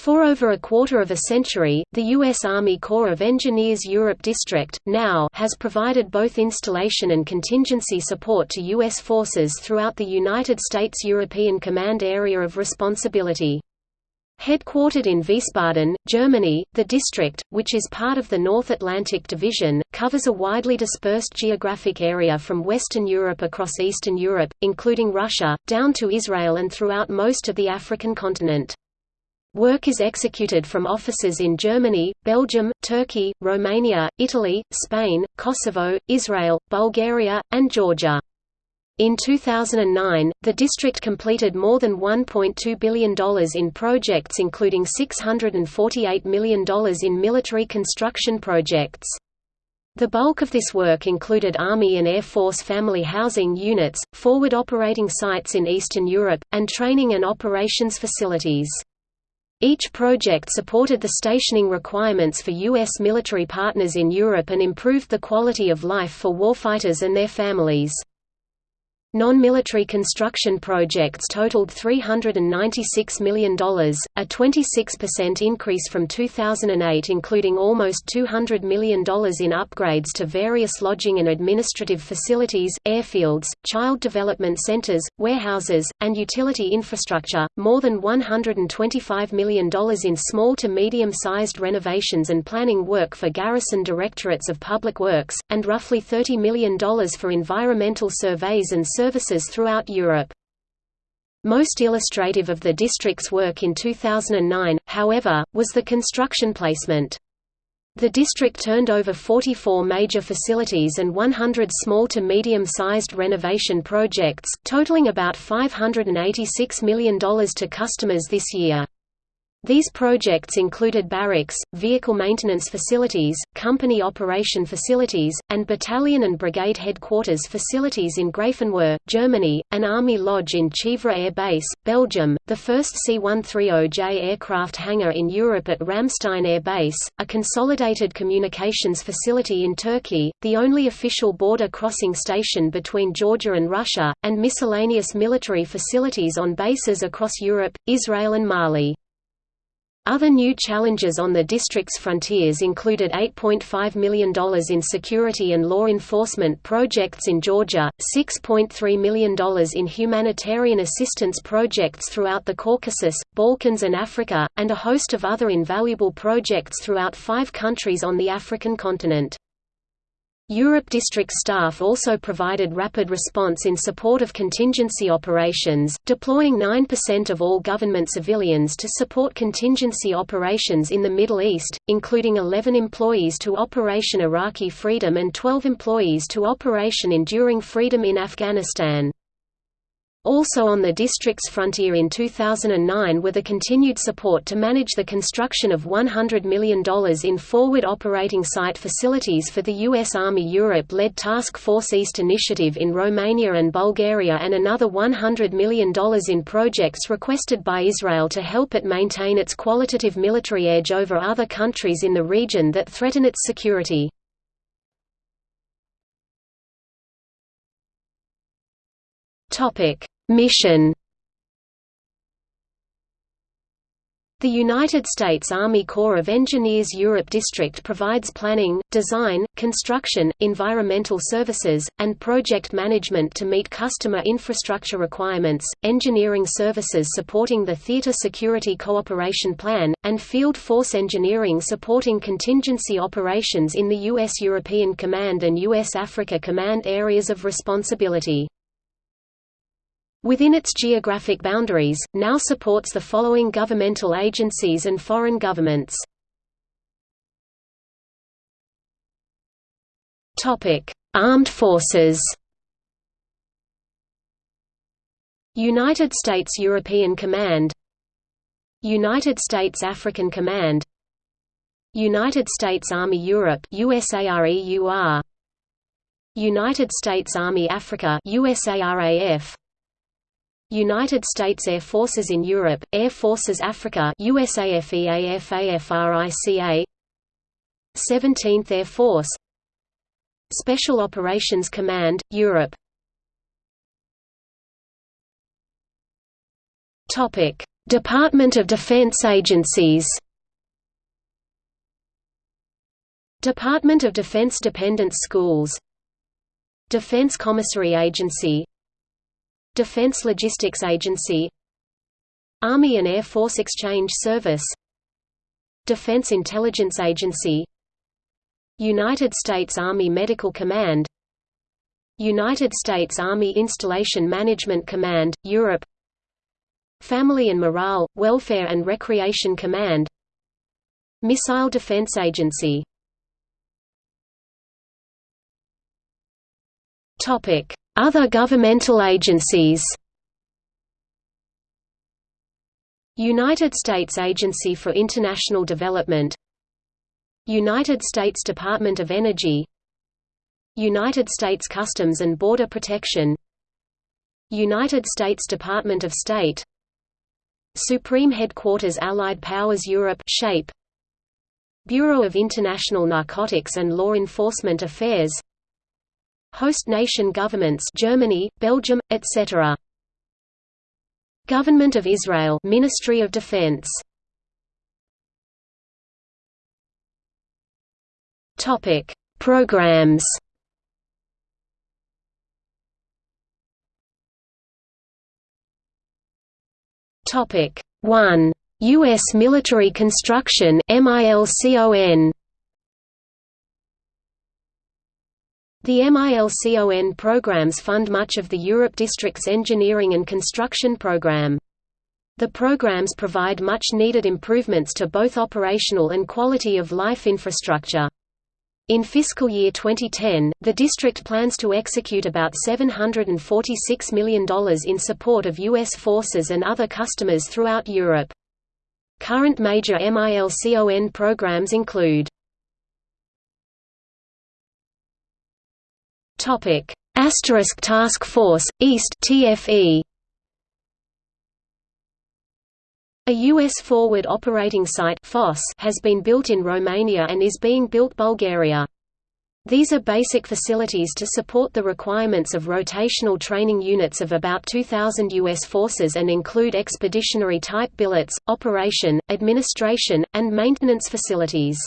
For over a quarter of a century, the U.S. Army Corps of Engineers Europe District, now has provided both installation and contingency support to U.S. forces throughout the United States European Command Area of Responsibility. Headquartered in Wiesbaden, Germany, the district, which is part of the North Atlantic Division, covers a widely dispersed geographic area from Western Europe across Eastern Europe, including Russia, down to Israel and throughout most of the African continent. Work is executed from offices in Germany, Belgium, Turkey, Romania, Italy, Spain, Kosovo, Israel, Bulgaria, and Georgia. In 2009, the district completed more than $1.2 billion in projects including $648 million in military construction projects. The bulk of this work included Army and Air Force family housing units, forward operating sites in Eastern Europe, and training and operations facilities. Each project supported the stationing requirements for U.S. military partners in Europe and improved the quality of life for warfighters and their families. Non-military construction projects totaled $396 million, a 26% increase from 2008 including almost $200 million in upgrades to various lodging and administrative facilities, airfields, child development centers, warehouses, and utility infrastructure, more than $125 million in small to medium-sized renovations and planning work for garrison directorates of public works, and roughly $30 million for environmental surveys and services throughout Europe. Most illustrative of the district's work in 2009, however, was the construction placement. The district turned over 44 major facilities and 100 small to medium-sized renovation projects, totaling about $586 million to customers this year. These projects included barracks, vehicle maintenance facilities, company operation facilities, and battalion and brigade headquarters facilities in Grafenwöhr, Germany, an Army lodge in Chievres Air Base, Belgium, the first C-130J aircraft hangar in Europe at Ramstein Air Base, a consolidated communications facility in Turkey, the only official border crossing station between Georgia and Russia, and miscellaneous military facilities on bases across Europe, Israel and Mali. Other new challenges on the district's frontiers included $8.5 million in security and law enforcement projects in Georgia, $6.3 million in humanitarian assistance projects throughout the Caucasus, Balkans and Africa, and a host of other invaluable projects throughout five countries on the African continent. Europe District staff also provided rapid response in support of contingency operations, deploying 9% of all government civilians to support contingency operations in the Middle East, including 11 employees to Operation Iraqi Freedom and 12 employees to Operation Enduring Freedom in Afghanistan. Also on the district's frontier in 2009 were the continued support to manage the construction of $100 million in forward operating site facilities for the U.S. Army Europe-led Task Force East initiative in Romania and Bulgaria and another $100 million in projects requested by Israel to help it maintain its qualitative military edge over other countries in the region that threaten its security. Topic: Mission The United States Army Corps of Engineers Europe District provides planning, design, construction, environmental services, and project management to meet customer infrastructure requirements, engineering services supporting the Theater Security Cooperation Plan, and field force engineering supporting contingency operations in the U.S. European Command and U.S. Africa Command areas of responsibility. Within its geographic boundaries, now supports the following governmental agencies and foreign governments. Armed forces United States European Command United States African Command United States Army Europe USAREUR United States Army Africa USARAF United States Air Forces in Europe, Air Forces Africa USAFEAFAFRICA 17th Air Force. Special Operations Command, Europe. Department of Defense agencies. Department of Defense Dependent Schools. Defense Commissary Agency Defense Logistics Agency Army and Air Force Exchange Service Defense Intelligence Agency United States Army Medical Command United States Army Installation Management Command, Europe Family and Morale, Welfare and Recreation Command Missile Defense Agency Other governmental agencies. United States Agency for International Development. United States Department of Energy. United States Customs and Border Protection. United States Department of State. Supreme Headquarters Allied Powers Europe SHAPE. Bureau of International Narcotics and Law Enforcement Affairs Host nation governments Germany, Belgium, etc. Government of Israel Ministry of Defense. Topic. Programs. Topic. 1 US military construction MILCON The MILCON programs fund much of the Europe District's engineering and construction program. The programs provide much-needed improvements to both operational and quality of life infrastructure. In fiscal year 2010, the district plans to execute about $746 million in support of U.S. forces and other customers throughout Europe. Current major MILCON programs include Topic: Asterisk Task Force East TFE. A U.S. Forward Operating Site FOSS has been built in Romania and is being built Bulgaria. These are basic facilities to support the requirements of rotational training units of about 2,000 U.S. forces and include expeditionary-type billets, operation, administration, and maintenance facilities.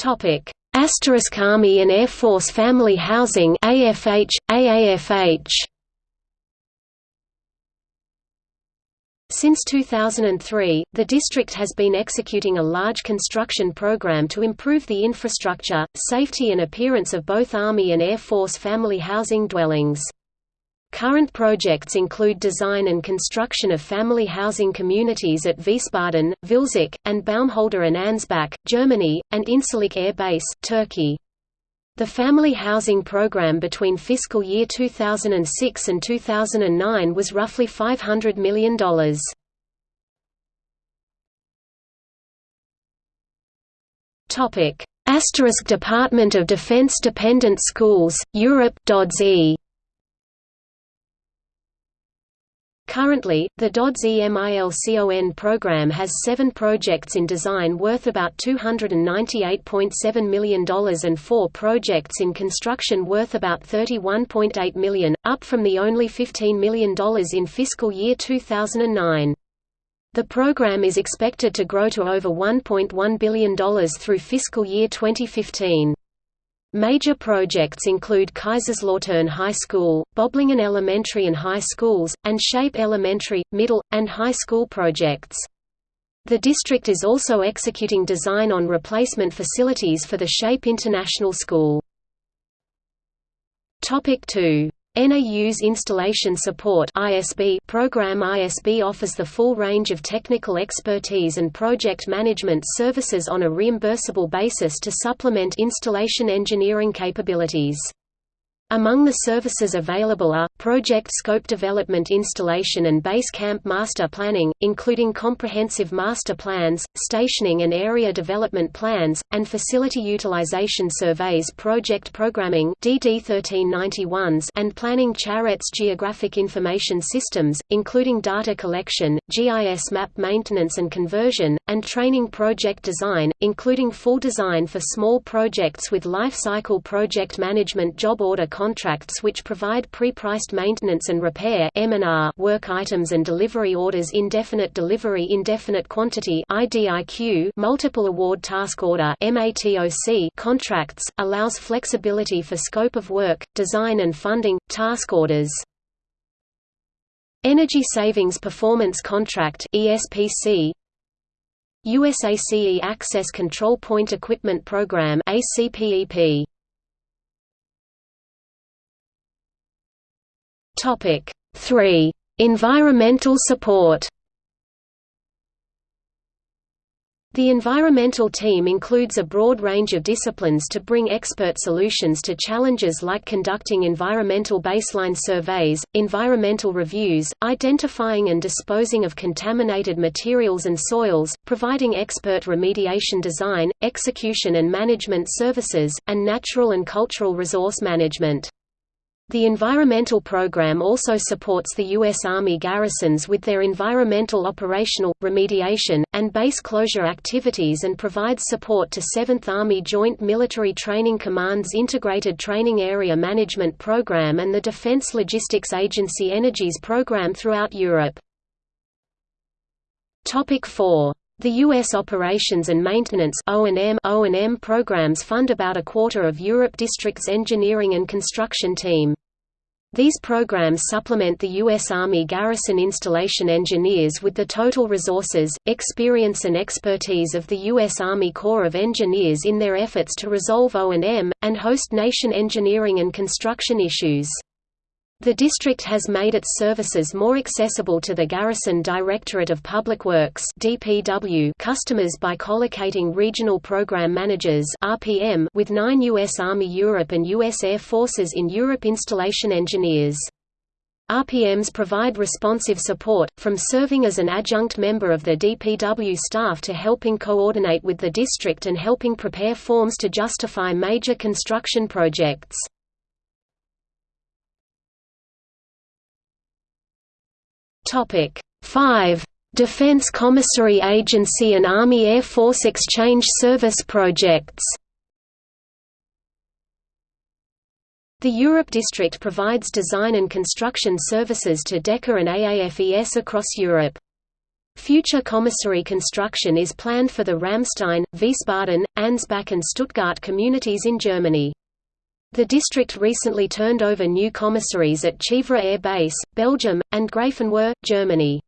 Topic: Asterisk Army and Air Force Family Housing AFH AAFH Since 2003, the district has been executing a large construction program to improve the infrastructure, safety and appearance of both Army and Air Force family housing dwellings. Current projects include design and construction of family housing communities at Wiesbaden, Vilseck, and Baumholder and Ansbach, Germany, and Incirlik Air Base, Turkey. The family housing program between fiscal year 2006 and 2009 was roughly $500 million. Asterisk Department of Defense Dependent Schools, Europe DODS-E Currently, the DODS-EMILCON program has seven projects in design worth about $298.7 million and four projects in construction worth about 31.8 million, up from the only $15 million in fiscal year 2009. The program is expected to grow to over $1.1 billion through fiscal year 2015. Major projects include Kaiserslautern High School, Böblingen Elementary and High Schools, and Shape Elementary, Middle, and High School projects. The district is also executing design on replacement facilities for the Shape International School. Topic 2 NAU's Installation Support program ISB offers the full range of technical expertise and project management services on a reimbursable basis to supplement installation engineering capabilities. Among the services available are, project scope development installation and base camp master planning, including comprehensive master plans, stationing and area development plans, and facility utilization surveys project programming DD 1391s and planning charrettes geographic information systems, including data collection, GIS map maintenance and conversion, and training project design, including full design for small projects with life cycle project management job order contracts which provide pre-priced maintenance and repair work items and delivery orders indefinite delivery indefinite quantity multiple award task order contracts, allows flexibility for scope of work, design and funding, task orders. Energy Savings Performance Contract ESPC USACE Access Control Point Equipment Program ACPEP Topic 3 Environmental support The environmental team includes a broad range of disciplines to bring expert solutions to challenges like conducting environmental baseline surveys, environmental reviews, identifying and disposing of contaminated materials and soils, providing expert remediation design, execution and management services, and natural and cultural resource management. The environmental program also supports the U.S. Army garrisons with their environmental operational, remediation, and base closure activities and provides support to 7th Army Joint Military Training Command's Integrated Training Area Management Program and the Defense Logistics Agency Energy's program throughout Europe. Topic 4. The U.S. Operations and Maintenance O&M programs fund about a quarter of Europe District's engineering and construction team. These programs supplement the U.S. Army garrison installation engineers with the total resources, experience and expertise of the U.S. Army Corps of Engineers in their efforts to resolve O&M, and host nation engineering and construction issues. The district has made its services more accessible to the Garrison Directorate of Public Works (DPW) customers by collocating regional program managers (RPM) with 9 US Army Europe and US Air Forces in Europe installation engineers. RPMs provide responsive support, from serving as an adjunct member of the DPW staff to helping coordinate with the district and helping prepare forms to justify major construction projects. Topic 5. Defense Commissary Agency and Army Air Force Exchange Service projects The Europe District provides design and construction services to DECA and AAFES across Europe. Future commissary construction is planned for the Ramstein, Wiesbaden, Ansbach and Stuttgart communities in Germany. The district recently turned over new commissaries at Chievres Air Base, Belgium, and Grafenwöhr, Germany.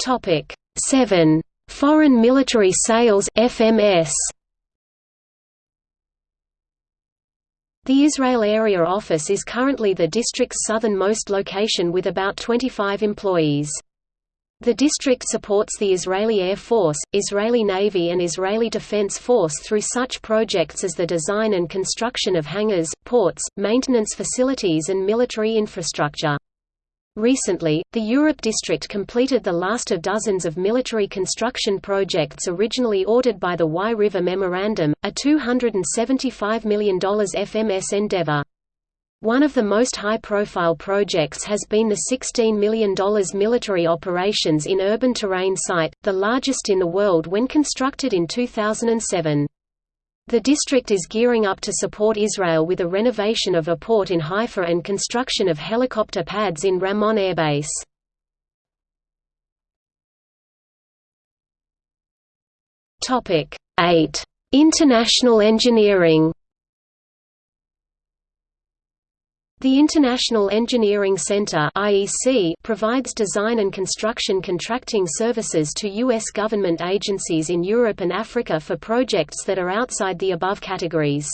Topic 7. Foreign Military Sales FMS. The Israel Area Office is currently the district's southernmost location with about 25 employees. The district supports the Israeli Air Force, Israeli Navy and Israeli Defense Force through such projects as the design and construction of hangars, ports, maintenance facilities and military infrastructure. Recently, the Europe District completed the last of dozens of military construction projects originally ordered by the Wye River Memorandum, a $275 million FMS endeavor. One of the most high-profile projects has been the $16 million military operations in urban terrain site, the largest in the world when constructed in 2007. The district is gearing up to support Israel with a renovation of a port in Haifa and construction of helicopter pads in Ramon Air Base. Topic 8. International engineering The International Engineering Center (IEC) provides design and construction contracting services to US government agencies in Europe and Africa for projects that are outside the above categories.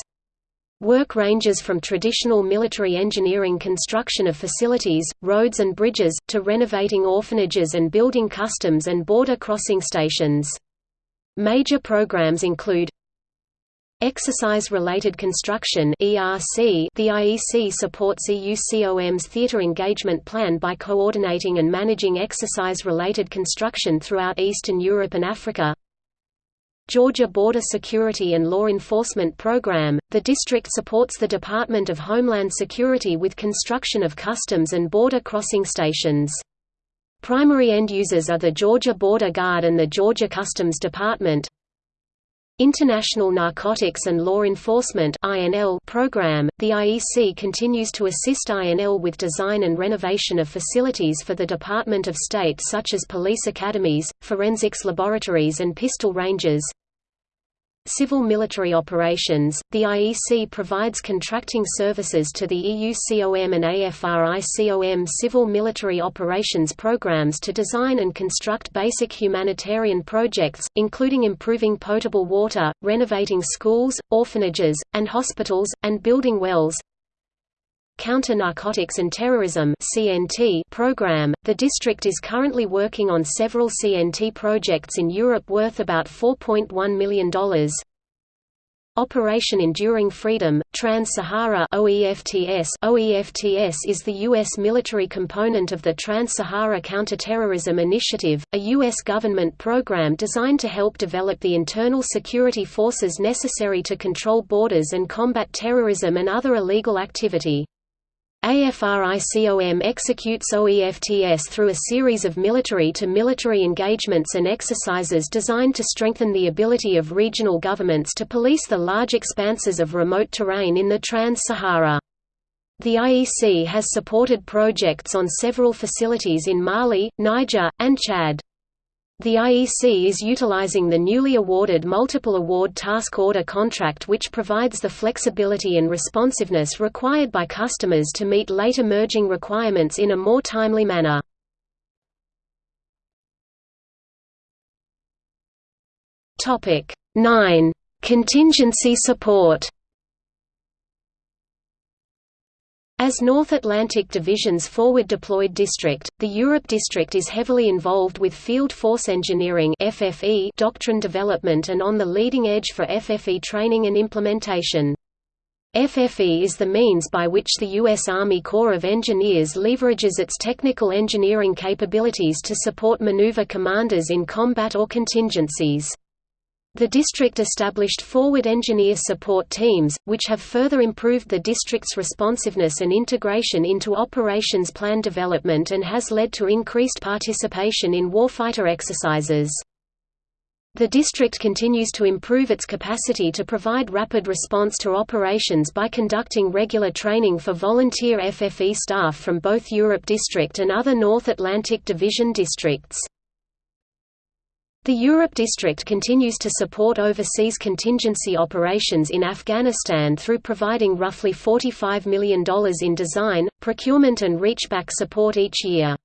Work ranges from traditional military engineering construction of facilities, roads and bridges, to renovating orphanages and building customs and border crossing stations. Major programs include Exercise-related construction (ERC). The IEC supports EUCOM's theatre engagement plan by coordinating and managing exercise-related construction throughout Eastern Europe and Africa. Georgia Border Security and Law Enforcement Program. The district supports the Department of Homeland Security with construction of customs and border crossing stations. Primary end users are the Georgia Border Guard and the Georgia Customs Department. International Narcotics and Law Enforcement program. The IEC continues to assist INL with design and renovation of facilities for the Department of State such as police academies, forensics laboratories and pistol ranges. Civil military operations, the IEC provides contracting services to the EUCOM and AFRICOM civil military operations programs to design and construct basic humanitarian projects, including improving potable water, renovating schools, orphanages, and hospitals, and building wells. Counter-Narcotics and Terrorism program. The district is currently working on several CNT projects in Europe worth about $4.1 million. Operation Enduring Freedom, Trans-Sahara OEFTS OEFTS is the U.S. military component of the Trans-Sahara Counterterrorism Initiative, a U.S. government program designed to help develop the internal security forces necessary to control borders and combat terrorism and other illegal activity. AFRICOM executes OEFTS through a series of military-to-military -military engagements and exercises designed to strengthen the ability of regional governments to police the large expanses of remote terrain in the Trans-Sahara. The IEC has supported projects on several facilities in Mali, Niger, and Chad. The IEC is utilizing the newly awarded Multiple Award Task Order contract which provides the flexibility and responsiveness required by customers to meet late emerging requirements in a more timely manner. Topic 9. Contingency support As North Atlantic Division's forward deployed district, the Europe District is heavily involved with Field Force Engineering FFE doctrine development and on the leading edge for FFE training and implementation. FFE is the means by which the U.S. Army Corps of Engineers leverages its technical engineering capabilities to support maneuver commanders in combat or contingencies. The district established forward engineer support teams, which have further improved the district's responsiveness and integration into operations plan development and has led to increased participation in warfighter exercises. The district continues to improve its capacity to provide rapid response to operations by conducting regular training for volunteer FFE staff from both Europe District and other North Atlantic Division districts. The Europe District continues to support overseas contingency operations in Afghanistan through providing roughly $45 million in design, procurement and reachback support each year.